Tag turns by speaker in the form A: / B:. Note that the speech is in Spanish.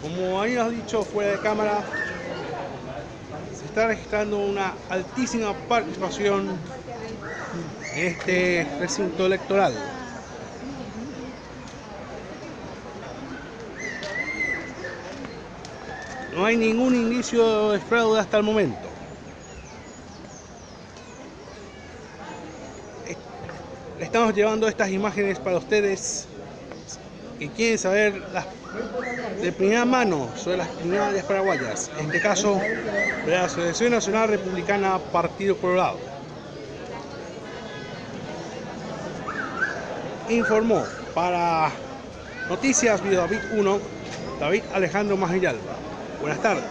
A: Como habíamos dicho fuera de cámara, se está registrando una altísima participación en este recinto electoral. No hay ningún indicio de fraude hasta el momento. Estamos llevando estas imágenes para ustedes que quieren saber las, de primera mano sobre las primarias paraguayas, en este caso de la Asociación Nacional Republicana Partido Colorado. Informó para Noticias Video David 1, David Alejandro Magillalba. Buenas tardes.